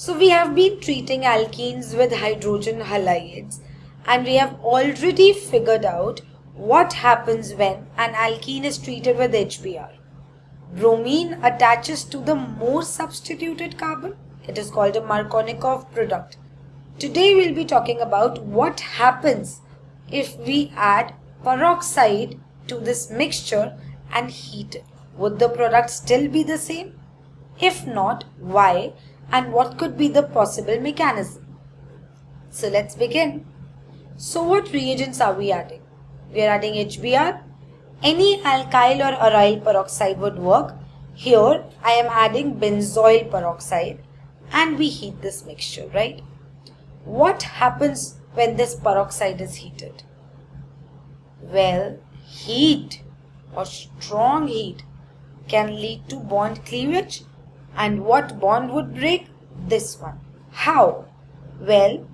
So we have been treating alkenes with hydrogen halides and we have already figured out what happens when an alkene is treated with HBr. Bromine attaches to the more substituted carbon. It is called a Markovnikov product. Today we'll be talking about what happens if we add peroxide to this mixture and heat it. Would the product still be the same? If not, why? And what could be the possible mechanism? So let's begin. So what reagents are we adding? We are adding HBr. Any alkyl or aryl peroxide would work. Here I am adding benzoyl peroxide and we heat this mixture, right? What happens when this peroxide is heated? Well, heat or strong heat can lead to bond cleavage. And what bond would break? This one. How? Well,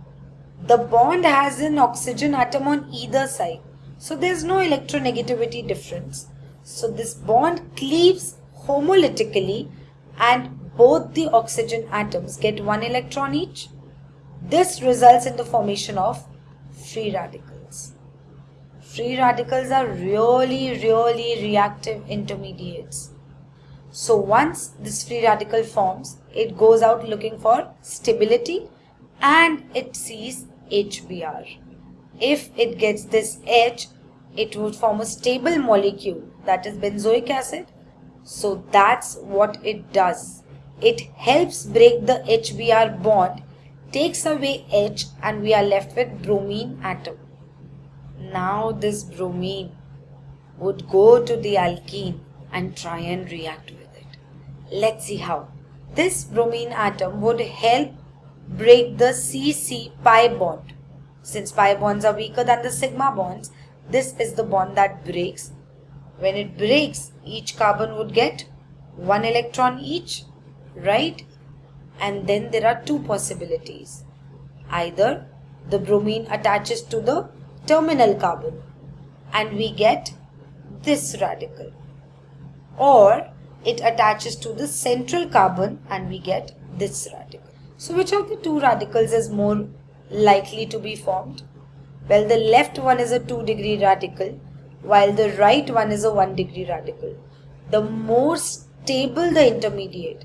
the bond has an oxygen atom on either side. So there's no electronegativity difference. So this bond cleaves homolytically and both the oxygen atoms get one electron each. This results in the formation of free radicals. Free radicals are really, really reactive intermediates. So once this free radical forms, it goes out looking for stability and it sees HBr. If it gets this H, it would form a stable molecule that is benzoic acid. So that's what it does. It helps break the HBr bond, takes away H and we are left with bromine atom. Now this bromine would go to the alkene and try and react with it. Let's see how. This bromine atom would help break the CC pi bond. Since pi bonds are weaker than the sigma bonds, this is the bond that breaks. When it breaks, each carbon would get one electron each, right? And then there are two possibilities. Either the bromine attaches to the terminal carbon and we get this radical or it attaches to the central carbon and we get this radical. So which of the two radicals is more likely to be formed? Well, the left one is a 2 degree radical while the right one is a 1 degree radical. The more stable the intermediate,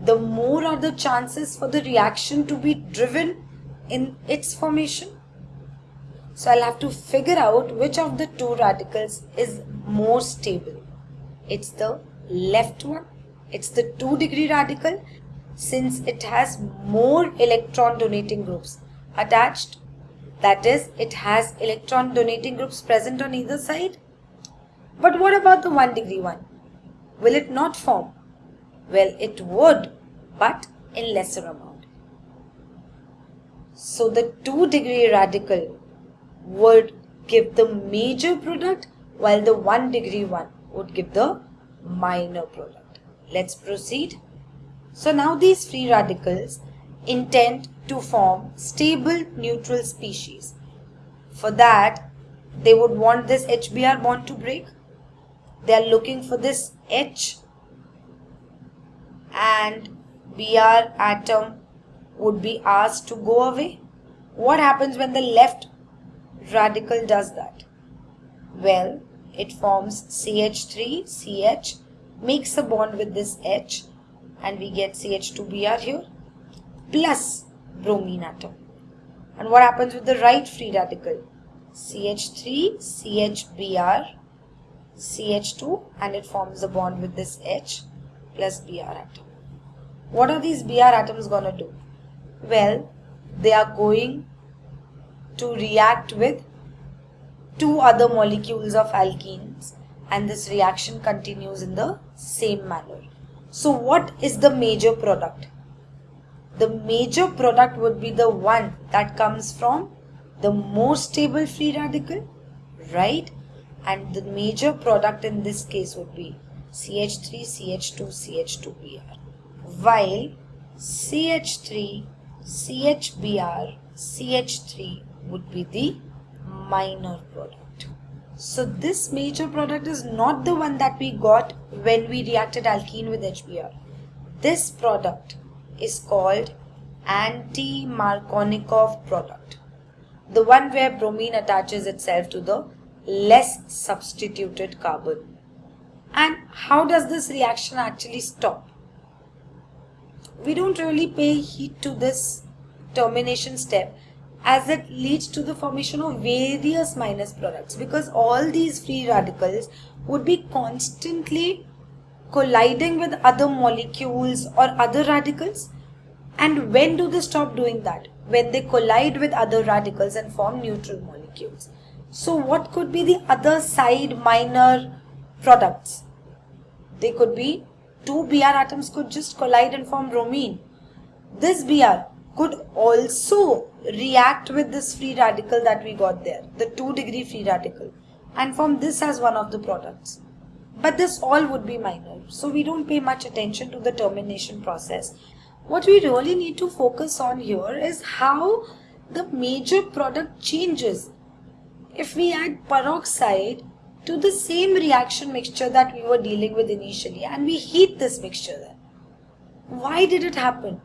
the more are the chances for the reaction to be driven in its formation. So I'll have to figure out which of the two radicals is more stable. It's the left one. It's the 2 degree radical since it has more electron donating groups attached. That is, it has electron donating groups present on either side. But what about the 1 degree one? Will it not form? Well, it would, but in lesser amount. So the 2 degree radical would give the major product while the 1 degree one would give the minor product. Let's proceed. So now these free radicals intend to form stable neutral species. For that, they would want this HBr bond to break. They are looking for this H and Br atom would be asked to go away. What happens when the left radical does that? Well, it forms CH3, CH, makes a bond with this H and we get CH2Br here plus bromine atom. And what happens with the right free radical? CH3, CHBr, CH2 and it forms a bond with this H plus Br atom. What are these Br atoms going to do? Well, they are going to react with two other molecules of alkenes and this reaction continues in the same manner. So what is the major product? The major product would be the one that comes from the more stable free radical, right? And the major product in this case would be CH3, CH2, CH2Br. While CH3, CHBr, CH3 would be the minor product. So this major product is not the one that we got when we reacted alkene with HBr. This product is called anti-Markovnikov product. The one where bromine attaches itself to the less substituted carbon. And how does this reaction actually stop? We don't really pay heed to this termination step as it leads to the formation of various minus products because all these free radicals would be constantly colliding with other molecules or other radicals. And when do they stop doing that? When they collide with other radicals and form neutral molecules. So what could be the other side minor products? They could be two Br atoms could just collide and form bromine. This Br could also react with this free radical that we got there, the 2 degree free radical, and form this as one of the products. But this all would be minor, so we don't pay much attention to the termination process. What we really need to focus on here is how the major product changes if we add peroxide to the same reaction mixture that we were dealing with initially and we heat this mixture then. Why did it happen?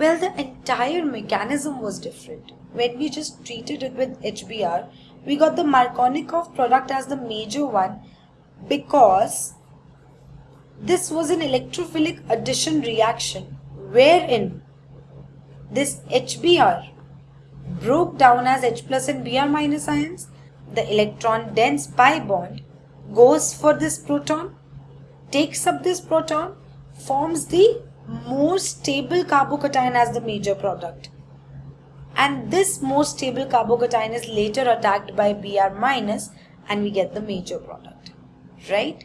Well, the entire mechanism was different. When we just treated it with HBr, we got the Markovnikov product as the major one because this was an electrophilic addition reaction wherein this HBr broke down as H plus and Br minus ions. The electron dense pi bond goes for this proton, takes up this proton, forms the more stable carbocation as the major product. And this more stable carbocation is later attacked by Br minus and we get the major product. Right?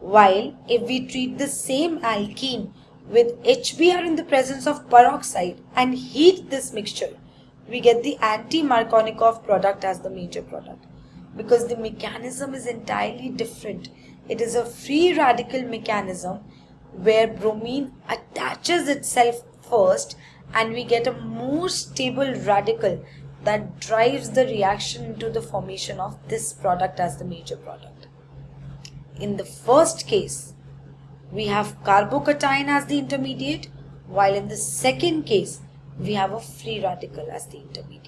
While if we treat the same alkene with HBr in the presence of peroxide and heat this mixture, we get the anti-Markovnikov product as the major product. Because the mechanism is entirely different. It is a free radical mechanism where bromine attaches itself first and we get a more stable radical that drives the reaction into the formation of this product as the major product. In the first case, we have carbocation as the intermediate, while in the second case, we have a free radical as the intermediate.